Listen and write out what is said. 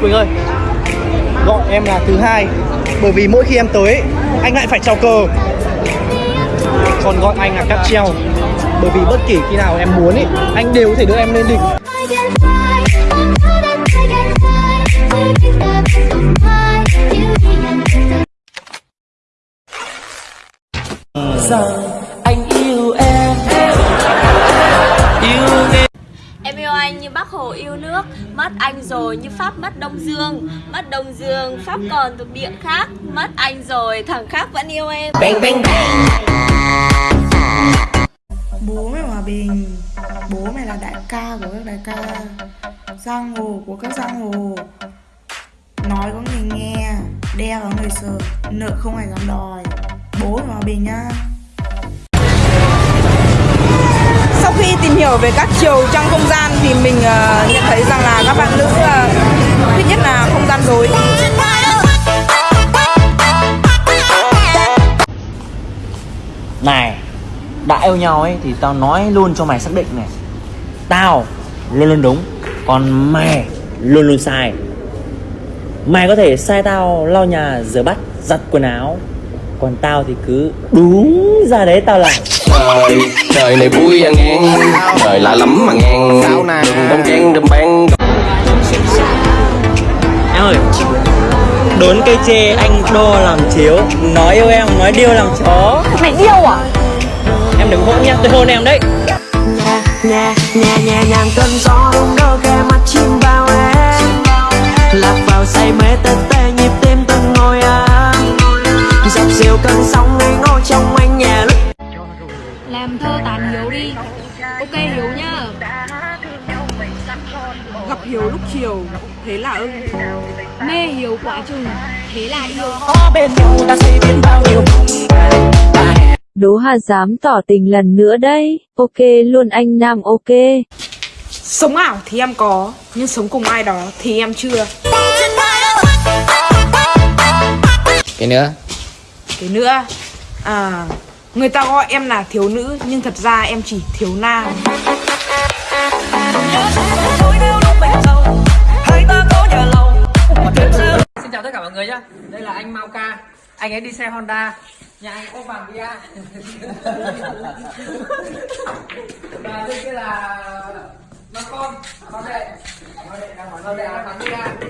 Quỳnh ơi, Gọi em là thứ hai. Bởi vì mỗi khi em tới, Anh lại phải chào cờ Còn gọi anh là cáp treo. Bởi vì bất kỳ khi nào em muốn ý, Anh đều có thể đưa em lên đỉnh. I Hồ yêu nước Mất anh rồi như Pháp mất Đông Dương Mất Đông Dương, Pháp còn thuộc địa khác Mất anh rồi, thằng khác vẫn yêu em. Bố mày Hòa Bình. Bố mày là đại ca của các đại ca. Giang hồ của các giang hồ. Nói có người nghe Đe có người sợ Nợ không ai dám đòi. Bố mày Hòa Bình nhá hiểu về các chiều trong không gian thì mình uh, nhận thấy rằng là các bạn nữ uh, thích nhất là không gian rối. Này Đã yêu nhau ấy thì tao nói luôn cho mày xác định này Tao luôn luôn đúng Còn mày luôn luôn sai Mày có thể sai tao lau nhà, rửa bát, giặt quần áo còn tao thì cứ đúng ra đấy tao làm. Đời đời này vui à ngang đời lạ lắm mà ngang đừng đông chen đùm bang. Em ơi Đốn cây chê anh đo làm chiếu Nói yêu em, nói điêu làm chó. Mày yêu à? Em đừng hôn nha, tôi hôn em đấy. Nhẹ nhẹ nhẹ nhàng cơn gió khe mắt chim hiếu đi ok hiếu nhá Gặp Hiếu lúc chiều, thế là ưng. mê hiếu quá chừng thế là yêu có bên nhau ta sẽ biết bao nhiêu Đố Hà dám tỏ tình lần nữa đấy. Ok luôn anh Nam ok. Sống ảo thì em có, nhưng sống cùng ai đó thì em chưa. cái nữa Cái nữa, à, người ta gọi em là thiếu nữ, nhưng thật ra em chỉ thiếu nam. Xin chào tất cả mọi người nhá. Đây là anh Mao Ca Anh ấy đi xe Honda. Nhà anh có vàng bia. Và đây kia là Nó con Con đệ. Con đệ đang hỏi con đệ là vàng bia.